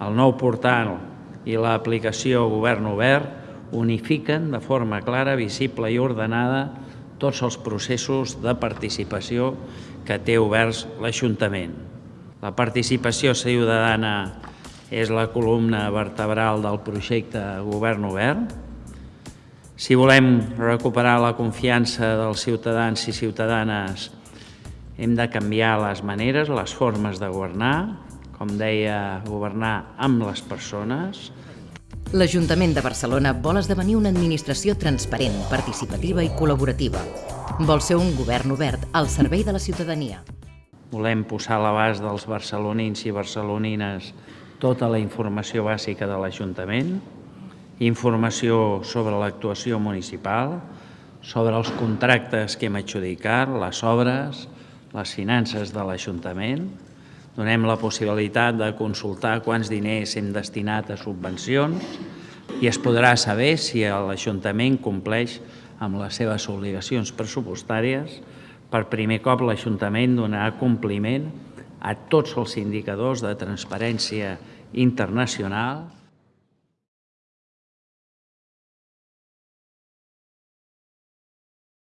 el nou portal i l'aplicació Govern Obert unifiquen de forma clara, visible i ordenada tots els processos de participació que té oberts l'Ajuntament. La participació ciutadana és la columna vertebral del projecte Govern Obert. Si volem recuperar la confiança dels ciutadans i ciutadanes, hem de canviar les maneres, les formes de governar, com deia, governar amb les persones, L'Ajuntament de Barcelona vol esdevenir una administració transparent, participativa i col·laborativa. Vol ser un govern obert al servei de la ciutadania. Volem posar a l'abast dels barcelonins i barcelonines tota la informació bàsica de l'Ajuntament, informació sobre l'actuació municipal, sobre els contractes que hem adjudicat, les obres, les finances de l'Ajuntament, Donem la possibilitat de consultar quants diners hem destinat a subvencions i es podrà saber si l'Ajuntament compleix amb les seves obligacions pressupostàries. Per primer cop l'Ajuntament donarà compliment a tots els indicadors de transparència internacional